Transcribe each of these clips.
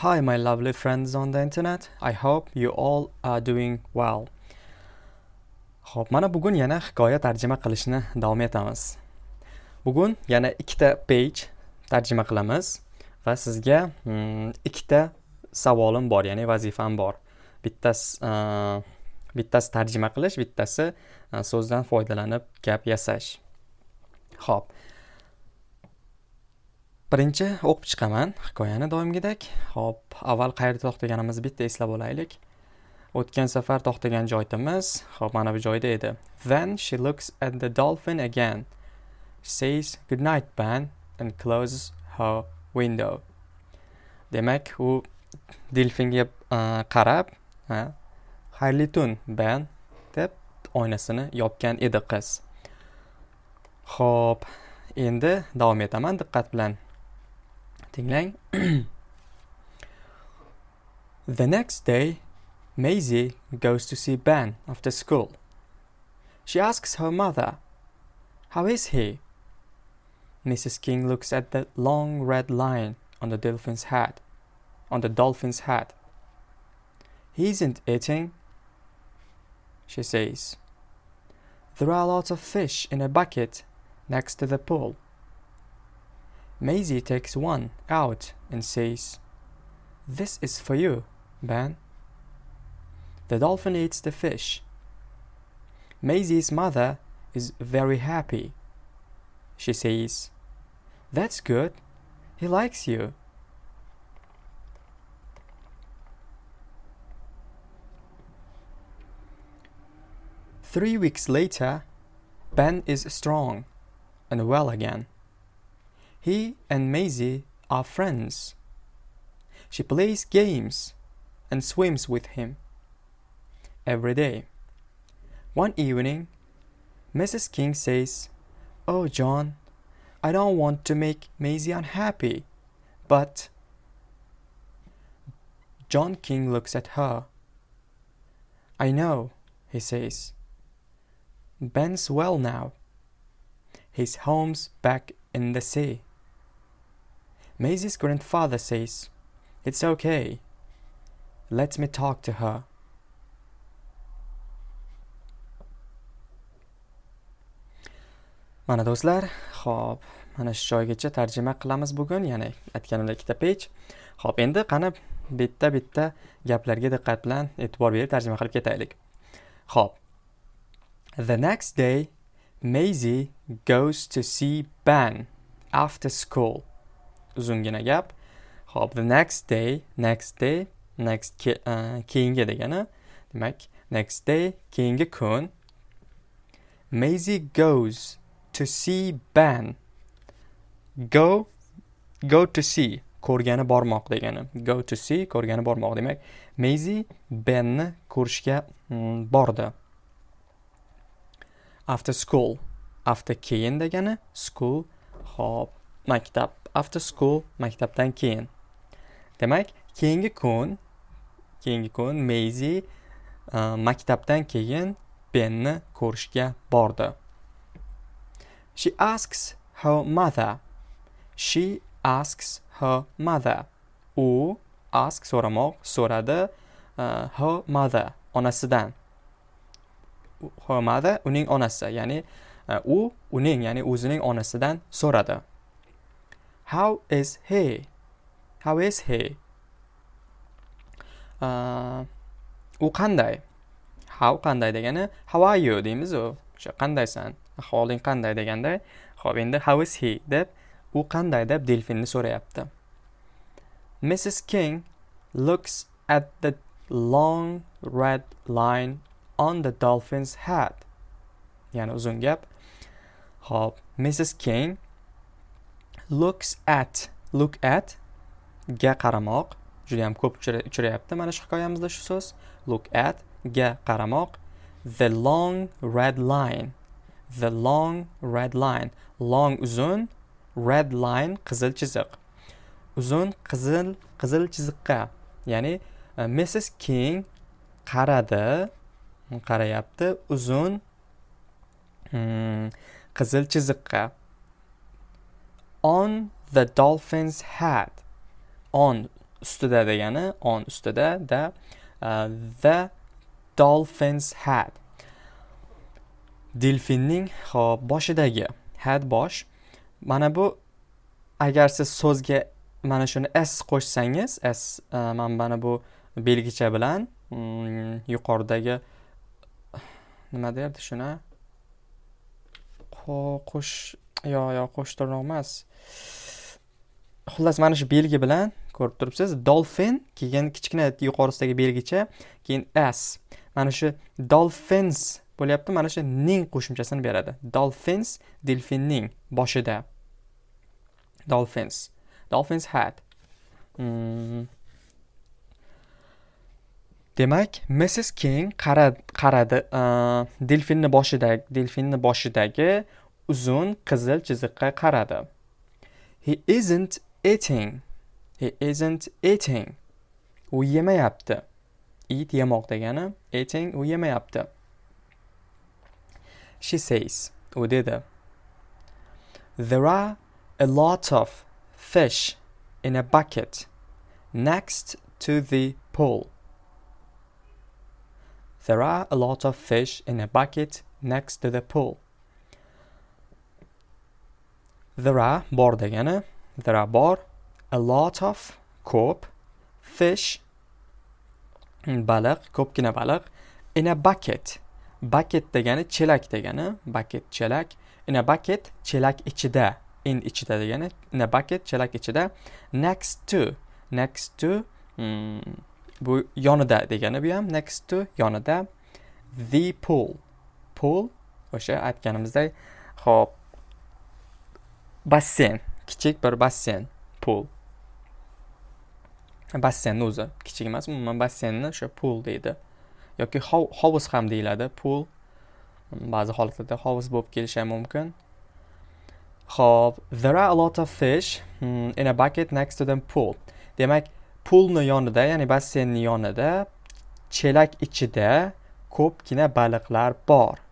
Hi, my lovely friends on the internet. I hope you all are doing well. Xo'p, mana bugun yana hikoya tarjima qilishni davom etamiz. Bugun yana ikkita page tarjima qilamiz va sizga mm, ikkita savolim bor, ya'ni vazifam bor. Bittasi uh, bittasi tarjima qilish, bittasi uh, so'zdan foydalanib gap yasash. Xo'p, birinchi o'qib chiqaman hikoyani doimgidek. Ho'p avval qayerda to'xtaganimizni bitta eslab olaylik. O'tgan safar to'xtagan joyimiz ho'p mana bu joyda edi. Then she looks at the dolphin again. Says good night Ben and closes her window. Demak u delfinga e, qarab xayrli tun Ben deb oynasini yopgan edi qiz. Ho'p endi davom etaman diqqat bilan. The next day, Maisie goes to see Ben after school. She asks her mother, How is he? Mrs. King looks at the long red line on the dolphin's head. On the dolphin's head. He isn't eating, she says. There are lots of fish in a bucket next to the pool. Maisie takes one out and says, This is for you, Ben. The dolphin eats the fish. Maisie's mother is very happy. She says, That's good. He likes you. Three weeks later, Ben is strong and well again. He and Maisie are friends. She plays games and swims with him every day. One evening, Mrs. King says, Oh, John, I don't want to make Maisie unhappy, but. John King looks at her. I know, he says. Ben's well now. His home's back in the sea. Maisie's grandfather says, It's okay. Let me talk to her. Mana do'stlar, xo'p, mana shu joygacha tarjima qilamiz bugun, ya'ni aytganimdek ikkita page. Xo'p, endi qani bitta-bitta gaplarga diqqat bilan e'tibor berib tarjima qilib ketaylik. Xo'p. The next day, Maisie goes to see Ben after school. Uzungina gap. Ho'p the next day next day next ke, uh, keyingi degani. Demak next day keyingi kun. Maisie goes to see Ben. Go go to see ko'rgani bormoq degani. Go to see ko'rgani bormoq. Demak Maisie Benni ko'rishga mm, bordi. After school after keyin degani school hop maktab. After school maktabdan keyin. Demak keyingi kun keyingi kun Maisie uh, e, maktabdan keyin Benni ko'rishga bordi. She asks her mother. She asks her mother. U ask so'ramoq so'radi uh, her mother onasidan. Her mother uning onasi ya'ni uh, u uning ya'ni o'zining onasidan so'radi. How is he? How is he? Uh, u qanday? How qanday degani how are you deymiz u. O'sha qandaysan? Ahvoling qanday deganda, xo'p endi how is he deb u qanday deb delfinni so'rayapti. Mrs. King looks at the long red line on the dolphin's head. Ya'ni uzun gap. Xo'p, Mrs. King looks at look at ga qaramoq. Juda yam ko'p uchrayapti mana shu hikoyamizda shu so'z. Look at ga qaramoq. The long red line. The long red line. Long uzun red line qizil chiziq. Uzun qizil qizil chiziqqa. Ya'ni e, uh, Mrs. King qaradi. Qarayapti. Uzun hmm, qizil chiziqqa. On the dolphin's head on ustida degani on ustida da uh, the dolphins had delfinning hop boshidagi had bosh. Mana bu agar siz so'zga mana shuni s qo'shsangiz s uh, mana mana bu belgicha bilan mm, yuqoridagi nima derdi shuni? Qo'sh yo'q yo'q qo'shtirnoq emas. Xullas mana shu belgi bilan ko'rib turibsiz. Dolphin keyin kichkina yuqorisidagi belgicha keyin s. Mana shu dolphins bo'lyapti mana shu ning qo'shimchasini beradi. Dolphins delfinning boshida. Dolphins. Dolphins hat. Hmm. demak mrs king qaradi uh, delfinni boshidagi delfinni boshidagi uzun qizil chiziqqa qaradi. He isn't eating. He isn't eating. U yemayapti. Eat yemoq degani eating u yemayapti. She says u dedi. There are a lot of fish in a bucket next to the pool. There are a lot of fish in a bucket next to the pool. There are bor degani. There are bor a lot of ko'p fish baliq ko'pgina baliq in a bucket. Bucket degani chelak degani. Bucket chelak in a bucket chelak ichida. In ichida degani in a bucket chelak ichida. Next to next to hmm, bu yonida degani bu ham. Next to yonida. The pool. Pool o'sha aytganimizdek ho'p. Basseyn kichik bir basseyn pool. Basseynni o'zi kichik emas umuman basseynni o'sha pool deydi. Yoki hovuz ham deyiladi pool. Ba'zi holatlarda hovuz bo'lib kelishi ham mumkin. Ho'p there are a lot of fish hmm, in a bucket next to the pool. Demak poolni yonida ya'ni basseynni yonida chelak ichida ko'pgina baliqlar bor.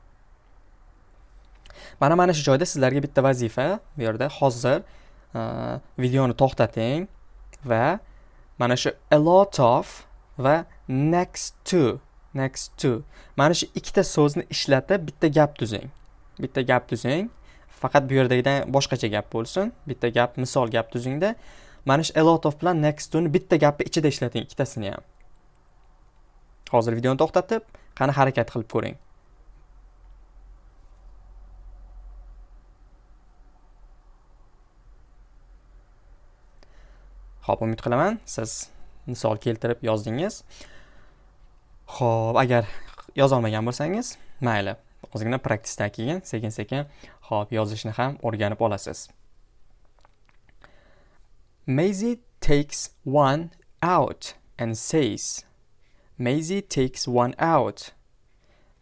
Mana mana shu joyda sizlarga bitta vazifa bu yerda. Hozir e, videoni to'xtating va mana shu a lot of va next to next to. Mana shu ikkita so'zni ishlatib bitta gap tuzing. Bitta gap tuzing. Faqat bu yerdagidan boshqacha gap bo'lsin. Bitta gap misol gap tuzingda. Mana shu a lot of bilan next toni bitta gapni ichida ishlating ikkitasini ham. Hozir videoni to'xtatib qani harakat qilib ko'ring. Xo'p, umid qilaman. Siz misol keltirib yozdingiz. Xo'p, agar yozolmagan bo'lsangiz mayli. Ozgina praktisdan keyin sekin sekin xo'p yozishni ham o'rganib olasiz. Maisie takes one out and says Maisie takes one out.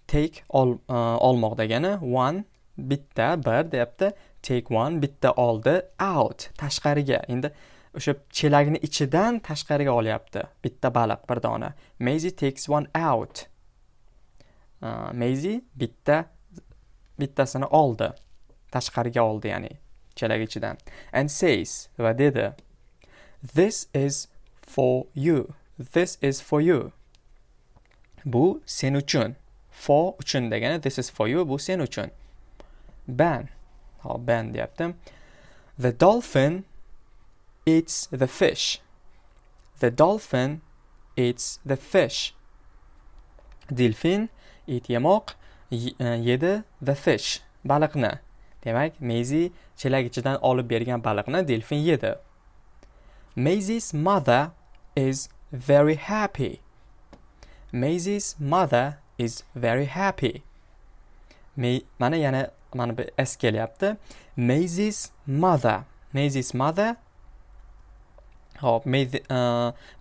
Take ol, uh, olmoq degani one bitta bir deyapti. Take one bitta oldi out tashqariga. Endi o'sha chelagini ichidan tashqariga olyapti. Bitta baliq bir dona. Maisie takes one out. Uh, Maisie bitta bittasini oldi. Tashqariga oldi ya'ni chelag ichidan. And says va dedi this is for you. This is for you. Bu sen uchun. For uchun degani this is for you bu sen uchun. Ban hop ban deyapti the dolphin eats the fish. The dolphin eats the fish. Delfin it yemoq yedi the fish baliqni. Demak, Maisie chelak ichidan olib bergan baliqni delfin yedi. Maisie's mother is very happy. Maisie's mother is very happy. mana yana mana bu s kelyapti. Maisie's mother. Maisie's mother Hop,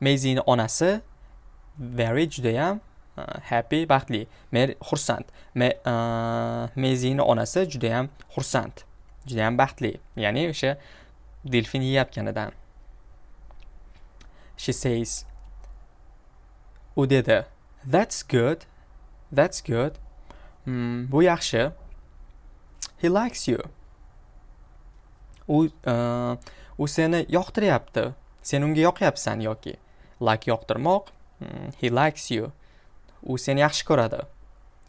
Meyzini e, onasi very judayam e, happy, baxtli. men xursand. mezini e, onasi judayam xursand. Judayam baxtli. Ya'ni o'sha delfin yeyotganidan. She says u dedi that's good that's good mm, bu yaxshi he likes you u uh, u seni yoqtiryapti sen unga yoqyapsan yoki like yoqtirmoq hmm, he likes you. U seni yaxshi ko'radi.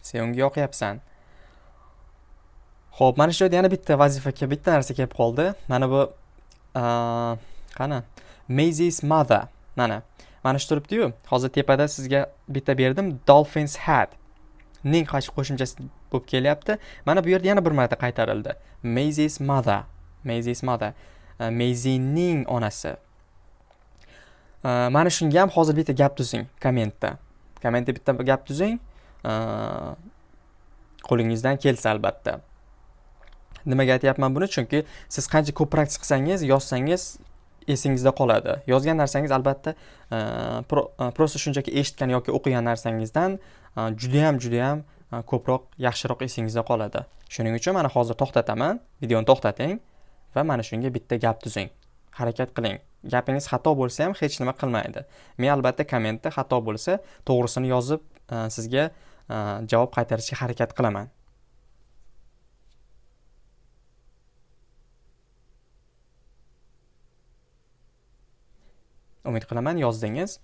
Sen unga yoqyapsan. Ho'p mana shu yerda yana bitta vazifa bitta narsa kelib qoldi. Mana bu qani? Maisie's mother. Mana mana shu turibdiyu. Hozir tepada sizga bitta berdim. Dolphins hat. Ning qo'shimchasi bo'lib kelyapti? Mana bu yerda yana bir marta qaytarildi. Maisie's mother. Maisie's mother. Maizining onasi. Э, mana shunga ham hozir bitta gap tuzing kommentda. Kommentda bitta gap tuzing. Э, qo'lingizdan kelsa albatta. Nimaga aytyapman buni? Chunki siz qancha ko'p praktika qilsangiz yozsangiz esingizda qoladi. Yozgan narsangiz albatta э, просто shunchaki eshitgan yoki o'qigan narsangizdan judayam judayam ko'proq yaxshiroq esingizda qoladi. Shuning uchun mana hozir to'xtataman. Videoni to'xtating va mana shunga bitta gap tuzing. Harakat qiling. Gapingiz xato bo'lsa ham hech nima qilmaydi. Men albatta kommentda xato bo'lsa to'g'risini yozib e, sizga e, javob qaytarishga harakat qilaman. Umid qilaman yozdingiz.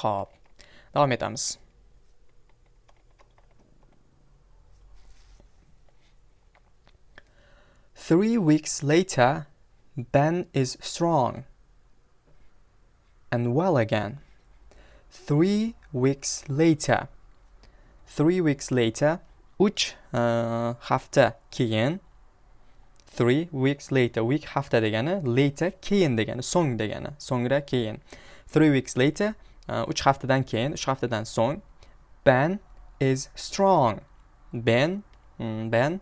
Ho'p davom etamiz. Three weeks later, Ben is strong and well again. Three weeks later. Three weeks later. Uch uh, hafta keyin three weeks later week hafta degani later keyin degani so'ng degani so'ngra keyin three weeks later uh, uch haftadan keyin uch haftadan so'ng ben is strong ben mm, ben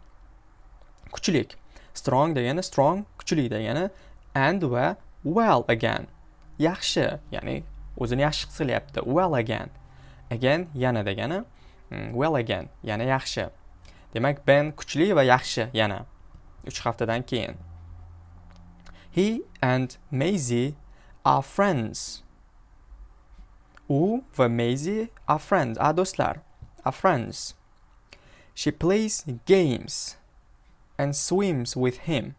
kuchlik strong degani strong kuchli degani and va well again. Yaxshi ya'ni o'zini yaxshi his qilyapti. Well again. Again yana degani mm, well again yana yaxshi. Demak ben kuchli va yaxshi yana uch haftadan keyin. He and Maisie are friends. U va Maisie are friends a do'stlar are friends. She plays games and swims with him.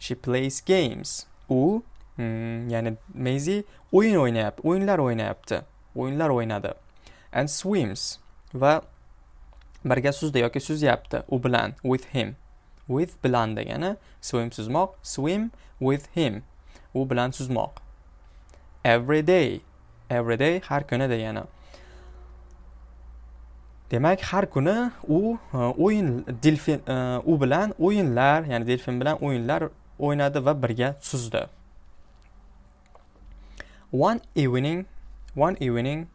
She plays games. U hmm, ya'ni Maisie o'yin o'ynayapti o'yinlar o'ynayapti o'yinlar o'ynadi and swims. Va birga suzdi yoki suzyapti u bilan with him. With bilan degani swim suzmoq swim with him. U bilan suzmoq. Every day. Every day har kuni degani. Demak har kuni u e, o'yin delfin e, u bilan o'yinlar ya'ni delfin bilan o'yinlar o'ynadi va birga suzdi. One evening one evening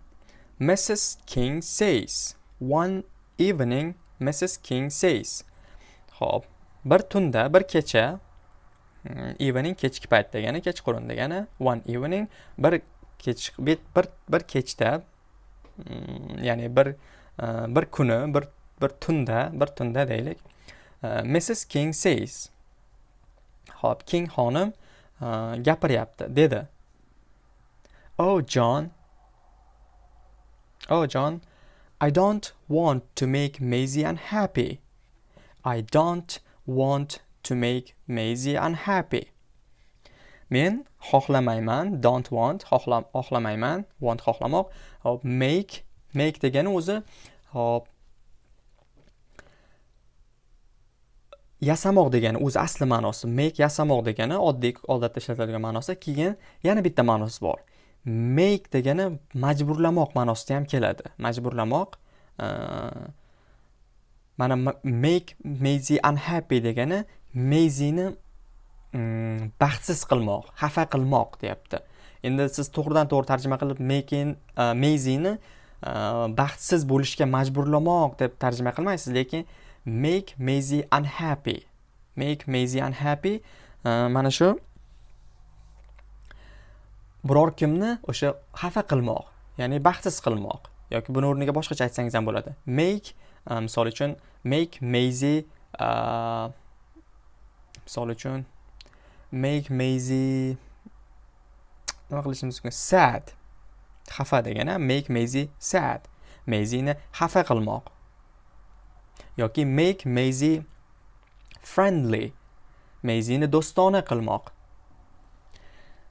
mrs king says. One evening mrs king says. Ho'p bir tunda bir kecha hmm, evening kechki payt degani kechqurun degani one evening bir kech bir bir kechda hmm, ya'ni bir e, bir kuni bir bir tunda bir tunda deylik. E, mrs king says. Hop king xonim e, gapiryapti dedi oh john oh john i don't want to make Maisie unhappy i don't want to make Maisie unhappy. Men xohlamayman, don't want, xohlamayman, want xohlamoq. Hop, make, make degani o'zi hop yasamoq degani o'zi asli ma'nosi make yasamoq degani oddiy odatda ishlatiladigan ma'nosi keyin yana bitta ma'nosi bor. Make degani majburlamoq ma'nosida ham keladi. Majburlamoq mana make Maisie unhappy degani Maisie'ni mm, baxtsiz qilmoq xafa qilmoq deyapti. Endi siz to'g'ridan to'g'ri tarjima qilib making uh, baxtsiz bo'lishga majburlamoq deb tarjima qilmaysiz lekin make Maisie unhappy. Make Maisie unhappy. Mana shu. Biror kimni o'sha xafa qilmoq ya'ni baxtsiz qilmoq yoki buni o'rniga boshqacha aytsangiz ham bo'ladi. Make e, misol uchun make Maisie e, misol uchun make Maisie nima qilishimiz mumkin? Sad. Xafa degani make Maisie sad. Maisieni xafa qilmoq. Yoki make Maisie friendly. Maisieni do'stona qilmoq.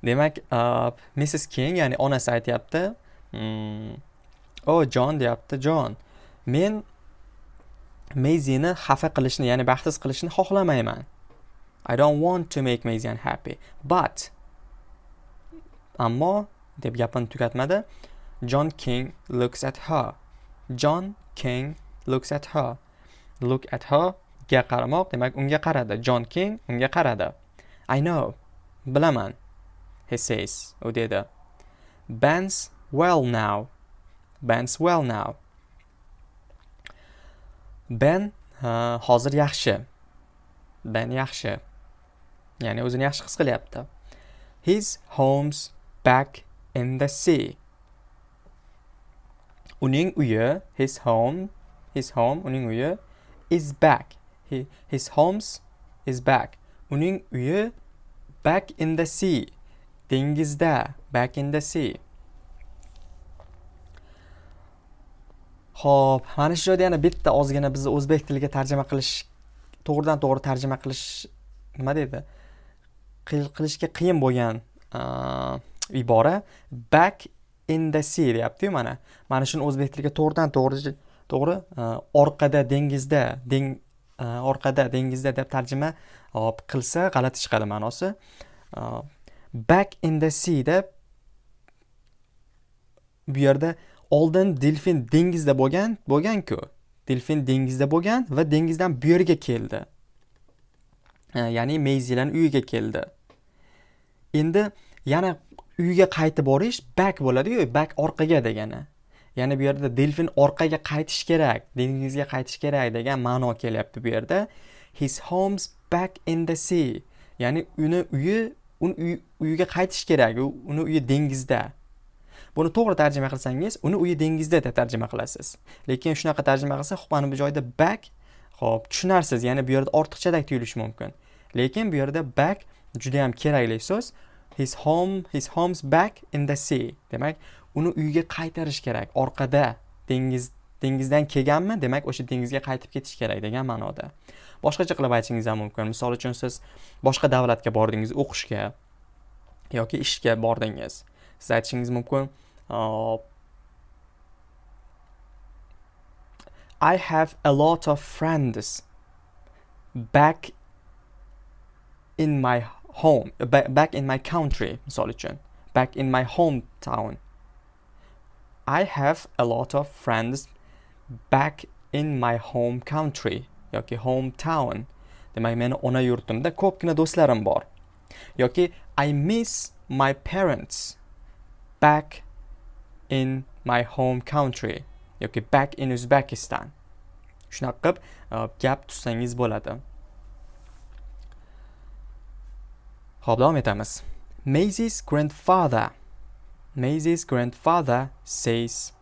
Demak uh, missis king ya'ni onasi aytyapti mm, o jon deyapti. John men Maisie'ni xafa qilishni ya'ni baxtsiz qilishni xohlamayman. I don't want to make Maisie unhappy but ammo deb gapini tugatmadi. John king looks at her. John king looks at her. Look at her ga qaramoq demak unga qaradi. Jon king unga qaradi. I know bilaman he says u dedi. Ben's well now ben's well now. Ben uh, hozir yaxshi. Ben yaxshi. Ya'ni o'zini yaxshi his qilyapti. His home's back in the sea. Uning uyi his home his home uning uyi is back. He, his home's is back. Uning uyi back in the sea. Dengizda back in the sea. Xo'p, mana shu joyda yana bitta ozgina bizni o'zbek tiliga tarjima qilish to'g'ridan to'g'ri tarjima qilish nima deydi qilishga qiyin bo'lgan ibora. Back in the sea deyapti-yu mana. Mana shuni o'zbek tiliga to'g'ridan to'g'ri to'g'ri? Э, orqada dengizda deng э, orqada dengizda deb tarjima hop qilsa g'alati chiqadi ma'nosi. Back in the sea deb bu yerda oldin delfin dengizda bo'lgan bo'lganku. Delfin dengizda bo'lgan va dengizdan bu yerga keldi. Ya'ni meyzilarni uyiga keldi. Endi yana uyga qaytib borish back bo'ladiyu back orqaga degani. Ya'ni bu yerda delfin orqaga qaytish kerak dengizga qaytish kerak degan ma'no kelyapti bu yerda. His homes back in the sea. Ya'ni uni uyi uni uyiga qaytish kerak uni uyi dengizda. Buni to'g'ri tarjima qilsangiz uni uyi dengizda deb tarjima qilasiz. Lekin shunaqa tarjima qilsa mana bu joyda back ho'p tushunarsiz. Ya'ni bu yerda ortiqchadek tuyulishi mumkin. Lekin bu yerda back juda yam kerakli so'z. His home his home's back in the sea. Demak uni uyiga qaytarish kerak. Orqada dengiz dengizdan kelganmi? Demak o'sha dengizga qaytib ketish kerak degan ma'noda. Boshqacha qilib aytishingiz ham mumkin. Misol uchun siz boshqa davlatga bordingiz o'qishga yoki ishga bordingiz. Siz aytishingiz mumkin uh, I have a lot of friends back in my home, back in my country, misol uchun, back in my hometown. I have a lot of friends back in my home country yoki hometown. Demak, meni ona yurtimda ko'pgina do'stlarim bor. Yoki I miss my parents back in my home country yoki back in Uzbekistan. Shunaqa qilib uh, gap tutsangiz bo'ladi. Xo'p, davom etamiz. Maisie's grandfather Maisie's grandfather says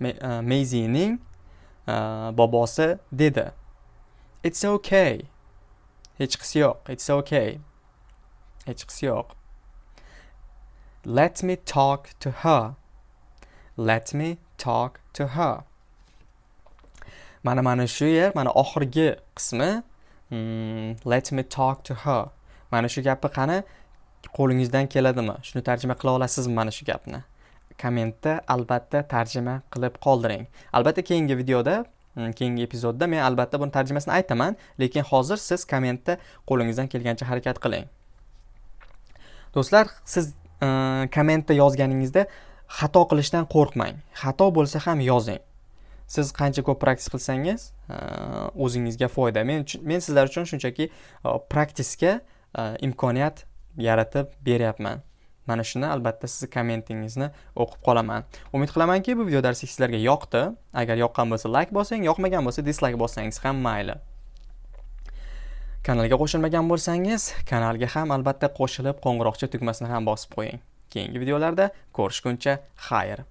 uh, Maisie'ning uh, bobosi dedi. It's okay. Hech qisi yo'q. It's okay. Hech qisi yo'q. Let me talk to her. Let me talk to her. Mana mana shu yer, mana oxirgi qismi hmm, let me talk to her. Mana shu gapni qani qo'lingizdan keladimi? Shuni tarjima qila olasizmi mana shu gapni? Kommentda albatta tarjima qilib qoldiring. Albatta keyingi videoda mm, keyingi epizodda men albatta buni tarjimasini aytaman, lekin hozir siz kommentda qo'lingizdan kelgancha harakat qiling. Do'stlar, siz e, kommentda yozganingizda xato qilishdan qo'rqmang xato bo'lsa ham yozing siz qancha ko'p praktis qilsangiz e, o'zingizga foyda men men sizlar uchun shunchaki e, praktisga imkoniyat yaratib beryapman. Mana shuni albatta sizni kommentingizni o'qib qolaman. Umid qilamanki bu video darsi sizlarga yoqdi. Agar yoqqan bo'lsa layk bosing yoqmagan bo'lsa dislayk bossangiz ham mayli. Kanalga qo'shilmagan bo'lsangiz kanalga ham albatta qo'shilib qo'ng'iroqcha tugmasini ham bosib qo'ying. Keyingi videolarda ko'rishguncha xayr.